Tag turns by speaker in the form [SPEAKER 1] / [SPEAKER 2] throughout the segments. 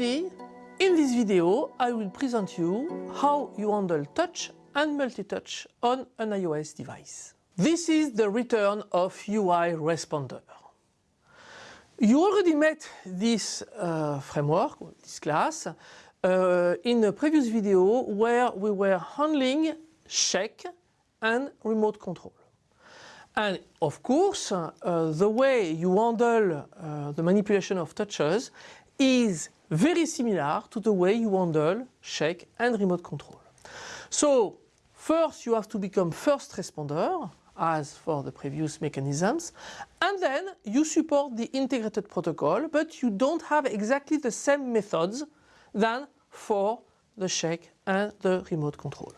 [SPEAKER 1] everybody! In this video I will present you how you handle touch and multi-touch on an iOS device. This is the return of UI Responder. You already met this uh, framework, this class, uh, in a previous video where we were handling shake and remote control. And of course, uh, the way you handle uh, the manipulation of touches is very similar to the way you handle shake and remote control. So first you have to become first responder as for the previous mechanisms and then you support the integrated protocol but you don't have exactly the same methods than for the shake and the remote control.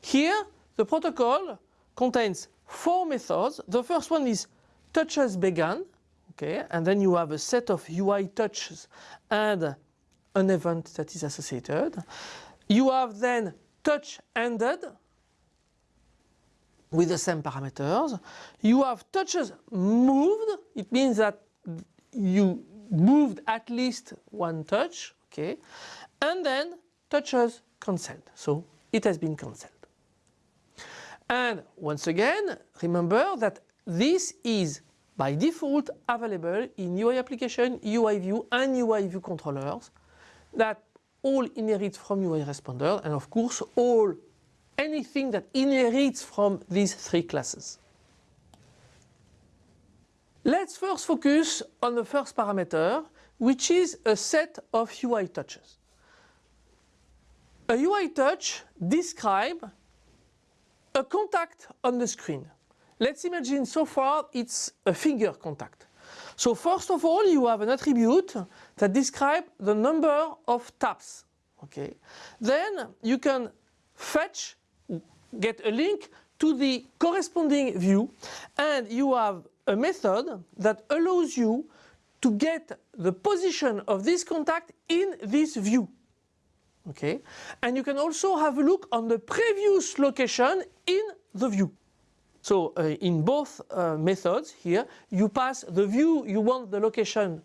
[SPEAKER 1] Here the protocol contains four methods. The first one is touches began, okay, and then you have a set of UI touches and an event that is associated. You have then touch ended with the same parameters. You have touches moved, it means that you moved at least one touch, okay, and then touches cancelled, so it has been cancelled. And once again, remember that this is by default available in UI application, UI view and UI view controllers that all inherit from UI responder and of course all anything that inherits from these three classes. Let's first focus on the first parameter which is a set of UI touches. A UI touch describes a contact on the screen. Let's imagine so far it's a finger contact. So first of all you have an attribute that describes the number of taps. Okay. Then you can fetch, get a link to the corresponding view and you have a method that allows you to get the position of this contact in this view. Okay, and you can also have a look on the previous location in the view. So uh, in both uh, methods here, you pass the view you want the location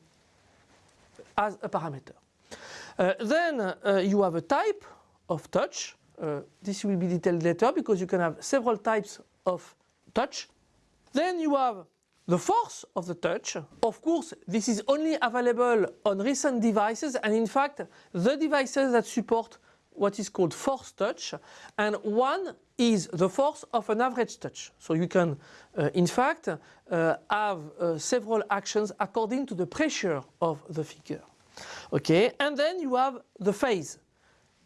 [SPEAKER 1] as a parameter. Uh, then uh, you have a type of touch. Uh, this will be detailed later because you can have several types of touch. Then you have the force of the touch. Of course, this is only available on recent devices and in fact the devices that support what is called force touch and one is the force of an average touch. So you can uh, in fact uh, have uh, several actions according to the pressure of the figure. Okay, and then you have the phase.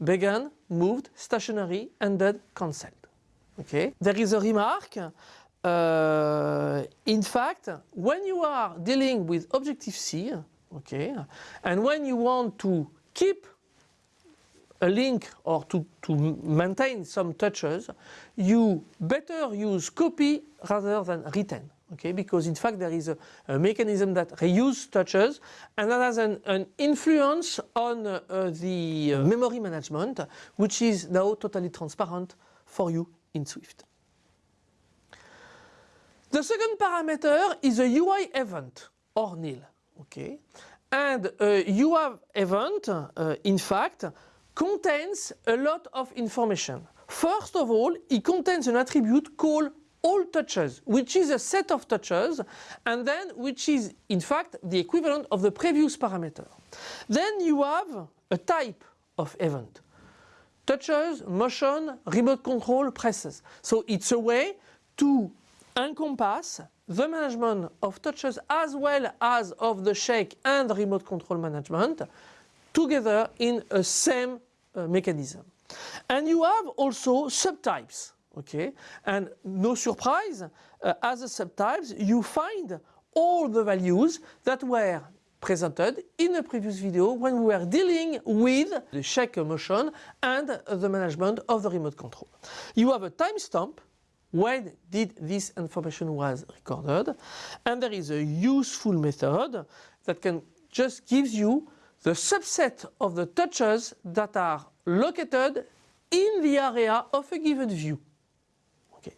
[SPEAKER 1] Began, moved, stationary, ended, cancelled. Okay, there is a remark. Uh, in fact, when you are dealing with Objective-C, okay, and when you want to keep a link or to, to maintain some touches, you better use copy rather than retain. Okay, because in fact there is a, a mechanism that reuse touches and that has an, an influence on uh, the uh, memory management which is now totally transparent for you in Swift. The second parameter is a UI event or nil. Okay, and a UI event uh, in fact contains a lot of information. First of all, it contains an attribute called all touches, which is a set of touches, and then which is in fact the equivalent of the previous parameter. Then you have a type of event. Touches, motion, remote control, presses. So it's a way to encompass the management of touches as well as of the shake and remote control management together in a same uh, mechanism. And you have also subtypes, okay? And no surprise, uh, as a subtypes, you find all the values that were presented in the previous video when we were dealing with the shake motion and the management of the remote control. You have a timestamp when did this information was recorded and there is a useful method that can just gives you the subset of the touches that are located in the area of a given view. Okay.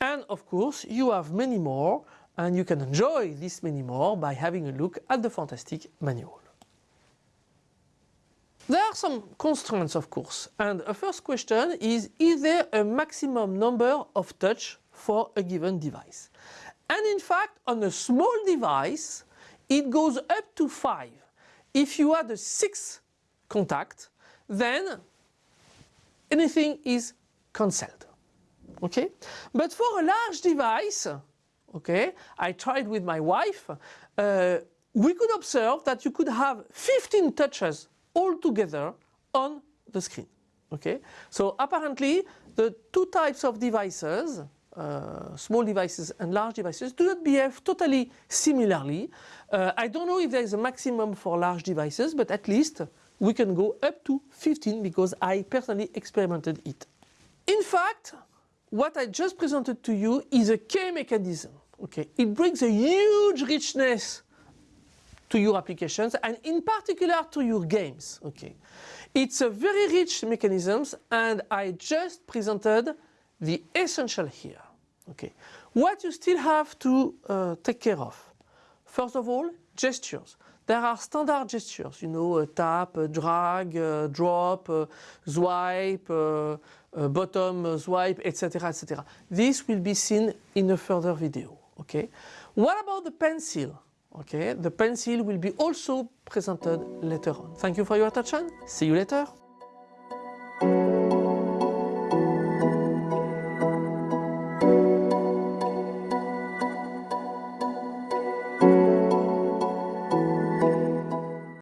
[SPEAKER 1] And of course you have many more and you can enjoy this many more by having a look at the fantastic manual. There are some constraints, of course, and a first question is, is there a maximum number of touch for a given device? And in fact, on a small device, it goes up to five. If you add a six contact, then anything is cancelled. Okay? But for a large device, okay, I tried with my wife, uh, we could observe that you could have 15 touches all together on the screen. Okay? So apparently the two types of devices, uh, small devices and large devices, do not behave totally similarly. Uh, I don't know if there is a maximum for large devices, but at least we can go up to 15 because I personally experimented it. In fact, what I just presented to you is a K mechanism. Okay, it brings a huge richness to your applications and in particular to your games. Okay, it's a very rich mechanisms and I just presented the essential here. Okay, what you still have to uh, take care of. First of all, gestures. There are standard gestures, you know, tap, drag, drop, swipe, bottom swipe, etc., etc. This will be seen in a further video. Okay. What about the pencil? Okay, the pencil will be also presented later on. Thank you for your attention. See you later.